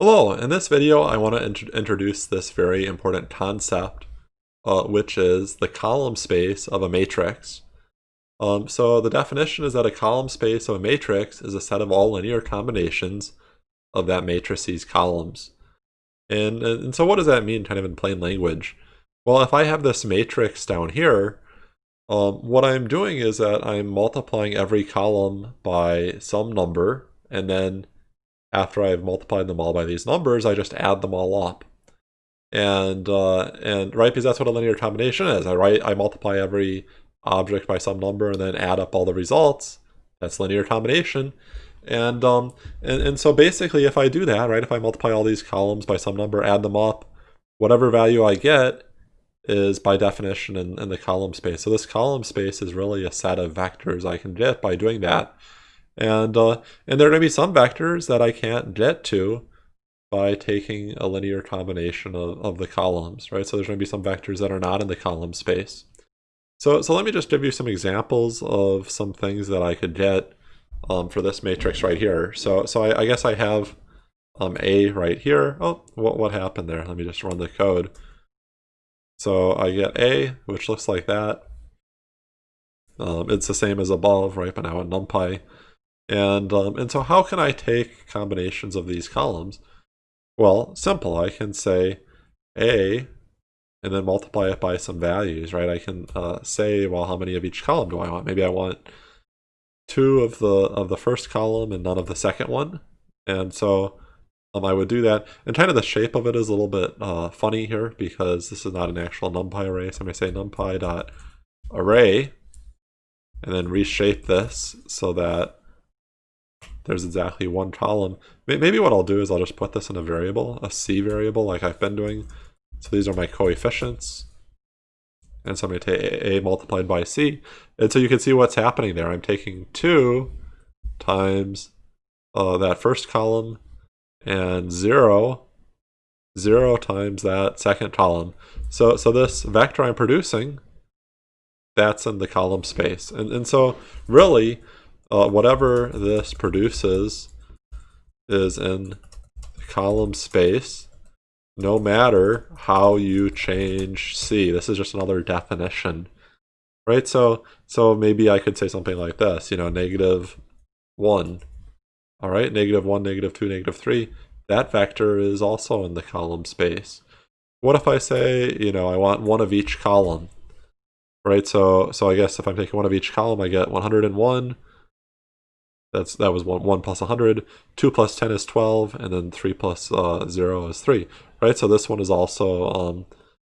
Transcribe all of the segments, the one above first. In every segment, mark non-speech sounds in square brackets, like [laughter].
Hello, in this video I want to int introduce this very important concept, uh, which is the column space of a matrix. Um, so the definition is that a column space of a matrix is a set of all linear combinations of that matrice's columns. And, and so what does that mean kind of in plain language? Well, if I have this matrix down here, um, what I'm doing is that I'm multiplying every column by some number and then after I've multiplied them all by these numbers, I just add them all up. And uh, and right, because that's what a linear combination is. I write, I multiply every object by some number and then add up all the results. That's linear combination. And, um, and, and so basically if I do that, right, if I multiply all these columns by some number, add them up, whatever value I get is by definition in, in the column space. So this column space is really a set of vectors I can get by doing that. And, uh, and there are going to be some vectors that I can't get to by taking a linear combination of, of the columns, right? So there's going to be some vectors that are not in the column space. So, so let me just give you some examples of some things that I could get um, for this matrix right here. So, so I, I guess I have um, A right here. Oh, what, what happened there? Let me just run the code. So I get A, which looks like that. Um, it's the same as above, right? But now in NumPy. And, um, and so how can I take combinations of these columns? Well, simple. I can say A and then multiply it by some values, right? I can uh, say, well, how many of each column do I want? Maybe I want two of the of the first column and none of the second one. And so um, I would do that. And kind of the shape of it is a little bit uh, funny here because this is not an actual NumPy array. So I'm going to say NumPy dot array and then reshape this so that there's exactly one column. Maybe what I'll do is I'll just put this in a variable, a C variable like I've been doing. So these are my coefficients. And so I'm going to take A multiplied by C. And so you can see what's happening there. I'm taking 2 times uh, that first column and 0, 0 times that second column. So, so this vector I'm producing, that's in the column space. And, and so really, uh, whatever this produces is in column space, no matter how you change C. This is just another definition, right? So, so maybe I could say something like this, you know, negative 1, all right, negative 1, negative 2, negative 3. That vector is also in the column space. What if I say, you know, I want one of each column, right? So, so I guess if I'm taking one of each column, I get 101, that's that was one one plus 100. Two plus 10 is 12, and then three plus, uh, zero is three. Right. So this one is also um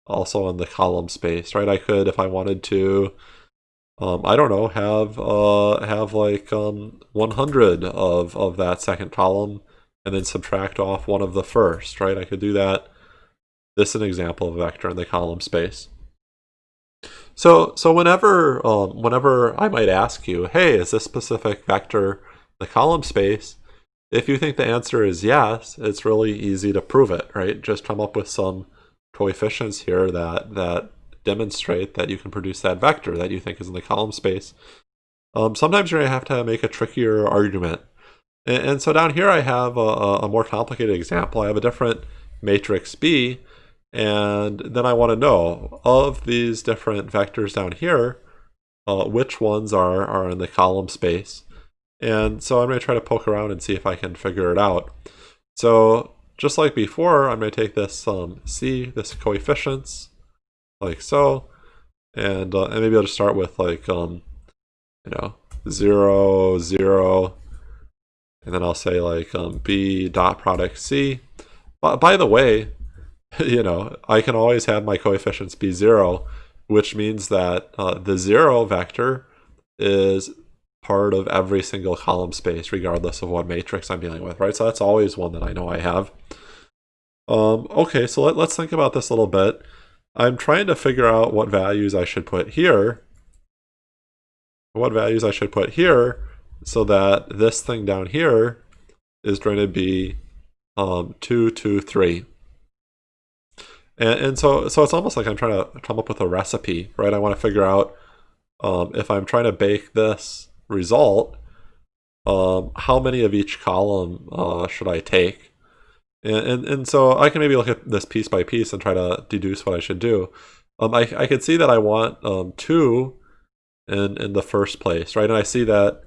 also in the column space. Right. I could if I wanted to. Um, I don't know. Have uh have like um 100 of of that second column, and then subtract off one of the first. Right. I could do that. This is an example of a vector in the column space. So, so whenever, um, whenever I might ask you, hey, is this specific vector the column space? If you think the answer is yes, it's really easy to prove it, right? Just come up with some coefficients here that, that demonstrate that you can produce that vector that you think is in the column space. Um, sometimes you're going to have to make a trickier argument. And, and so down here I have a, a more complicated example. I have a different matrix B, and then I want to know, of these different vectors down here, uh, which ones are, are in the column space. And so I'm going to try to poke around and see if I can figure it out. So just like before, I'm going to take this um, C, this coefficients, like so. And, uh, and maybe I'll just start with like, um, you know, 0, 0. And then I'll say like um, B dot product C. But by the way, [laughs] you know, I can always have my coefficients be zero, which means that uh, the zero vector is part of every single column space, regardless of what matrix I'm dealing with, right? So that's always one that I know I have. Um, okay, so let, let's think about this a little bit. I'm trying to figure out what values I should put here, what values I should put here, so that this thing down here is going to be um, 2, 2, 3. And, and so, so it's almost like I'm trying to come up with a recipe, right? I want to figure out um, if I'm trying to bake this result, um, how many of each column uh, should I take? And, and, and so I can maybe look at this piece by piece and try to deduce what I should do. Um, I, I could see that I want um, 2 in, in the first place, right? And I see that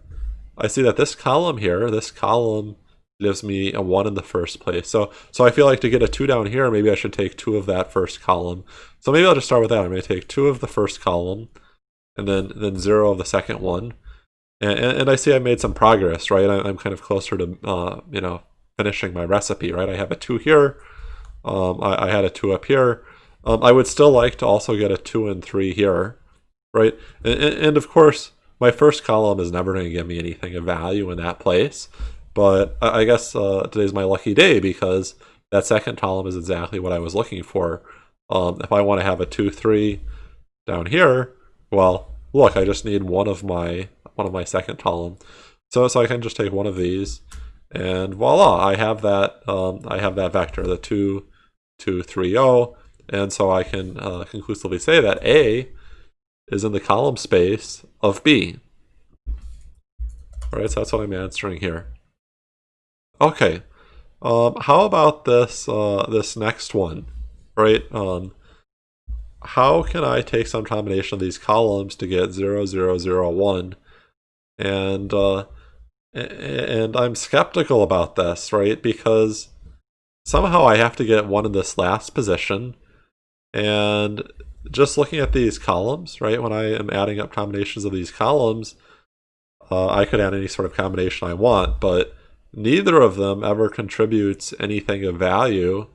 I see that this column here, this column gives me a 1 in the first place. So so I feel like to get a 2 down here, maybe I should take 2 of that first column. So maybe I'll just start with that. I'm going to take 2 of the first column and then, then 0 of the second one. And, and I see I made some progress, right? I'm kind of closer to, uh, you know, finishing my recipe, right? I have a 2 here. Um, I, I, had a 2 up here. Um, I would still like to also get a 2 and 3 here, right? And, and of course, my first column is never going to give me anything of value in that place. But I guess uh, today's my lucky day because that second column is exactly what I was looking for. Um, if I want to have a 2, 3 down here, well, look, I just need one of my one of my second column. So, so I can just take one of these and voila, I have that um, I have that vector, the 2, 2, 3, 0. And so I can uh, conclusively say that A is in the column space of B. All right, so that's what I'm answering here. Okay, um, how about this uh, this next one, right? Um, how can I take some combination of these columns to get 0, 0, 0, 1? And, uh, and I'm skeptical about this, right? Because somehow I have to get one in this last position. And just looking at these columns, right, when I am adding up combinations of these columns, uh, I could add any sort of combination I want, but neither of them ever contributes anything of value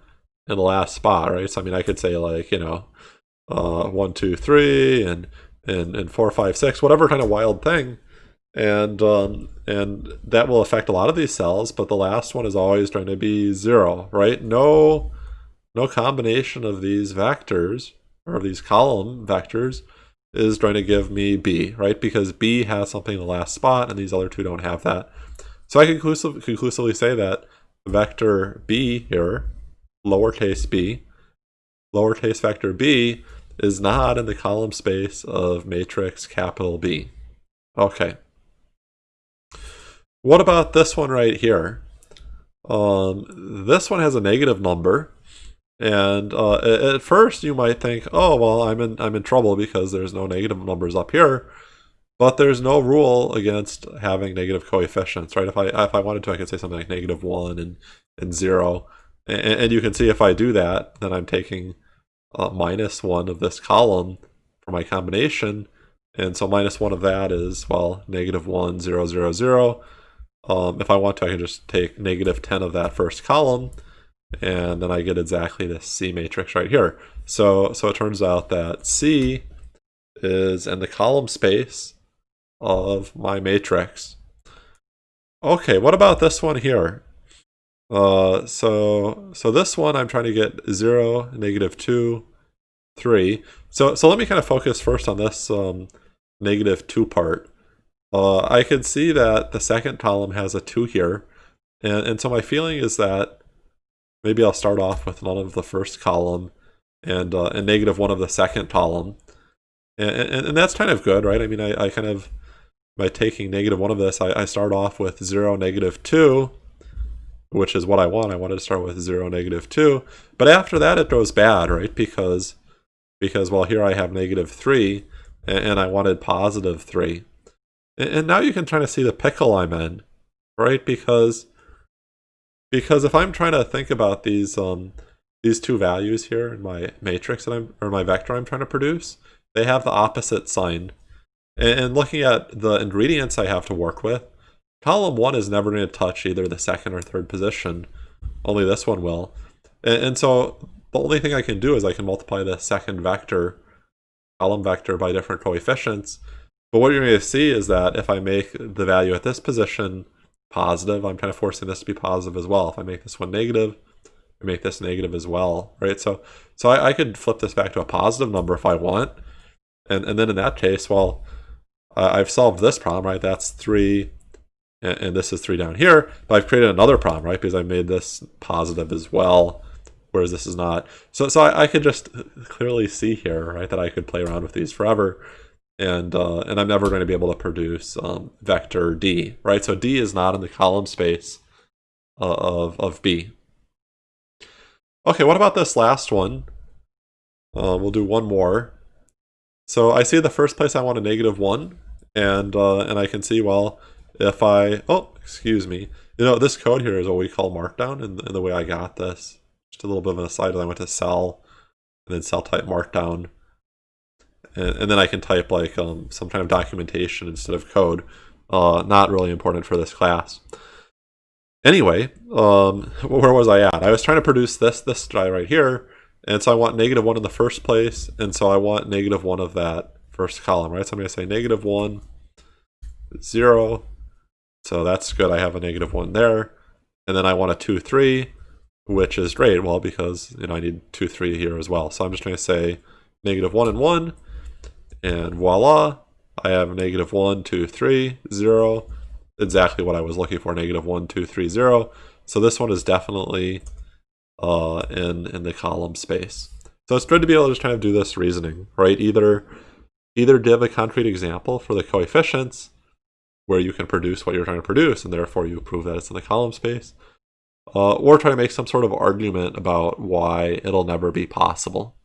in the last spot, right? So, I mean, I could say like, you know, uh, one, two, three, and, and, and four, five, six, whatever kind of wild thing. And, um, and that will affect a lot of these cells, but the last one is always trying to be zero, right? No, no combination of these vectors or these column vectors is trying to give me B, right? Because B has something in the last spot and these other two don't have that. So I conclusive, conclusively say that vector B here, lowercase b, lowercase vector b is not in the column space of matrix capital B. Okay. What about this one right here? Um, this one has a negative number, and uh, at first you might think, oh well, I'm in I'm in trouble because there's no negative numbers up here, but there's no rule against having negative coefficients, right? If I if I wanted to, I could say something like negative one and and zero, and, and you can see if I do that, then I'm taking uh, minus 1 of this column for my combination. And so minus 1 of that is, well, negative 1, 0, 0, 0. Um, if I want to, I can just take negative 10 of that first column, and then I get exactly this C matrix right here. So, so it turns out that C is in the column space of my matrix. Okay, what about this one here? Uh, so so this one I'm trying to get 0, negative 2, 3. So, so let me kind of focus first on this um, negative 2 part. Uh, I can see that the second column has a 2 here. And, and so my feeling is that maybe I'll start off with none of the first column and, uh, and negative 1 of the second column. And, and, and, that's kind of good, right? I mean, I, I kind of, by taking negative 1 of this, I, I start off with 0, negative 2 which is what I want. I wanted to start with 0, negative 2. But after that, it goes bad, right? Because, because well, here I have negative 3, and, and I wanted positive 3. And, and now you can try to see the pickle I'm in, right? Because, because if I'm trying to think about these, um, these two values here in my matrix that I'm, or my vector I'm trying to produce, they have the opposite sign. And, looking at the ingredients I have to work with, Column 1 is never going to touch either the second or third position. Only this one will. And, and, so the only thing I can do is I can multiply the second vector, column vector, by different coefficients. But what you're going to see is that if I make the value at this position positive, I'm kind of forcing this to be positive as well. If I make this one negative, I make this negative as well, right? So so I, I could flip this back to a positive number if I want. And, and then in that case, well, uh, I've solved this problem, right? That's 3 and, and this is 3 down here, but I've created another problem, right? Because I made this positive as well, whereas this is not. So, so I, I could just clearly see here, right, that I could play around with these forever, and uh, and I'm never going to be able to produce um, vector D, right? So D is not in the column space uh, of, of B. Okay, what about this last one? Uh, we'll do one more. So I see the first place I want a negative 1, and uh, and I can see, well, if I... Oh, excuse me. You know, this code here is what we call markdown and, the way I got this. Just a little bit of an aside, I went to cell, and then cell type markdown. And, and then I can type like um, some kind of documentation instead of code. Uh, not really important for this class. Anyway, um, [laughs] where was I at? I was trying to produce this, this guy right here, and so I want negative 1 in the first place, and so I want negative 1 of that first column, right? So I'm going to say negative 1, 0, so that's good. I have a negative 1 there. And then I want a 2, 3, which is great, well, because you know I need 2, 3 here as well. So I'm just going to say negative 1 and 1, and voila, I have negative 1, 2, 3, 0, exactly what I was looking for, negative 1, 2, 3, 0. So this one is definitely uh, in, in the column space. So it's good to be able to just kind of do this reasoning, right? Either, either give a concrete example for the coefficients where you can produce what you're trying to produce, and therefore you prove that it's in the column space, uh, or try to make some sort of argument about why it'll never be possible.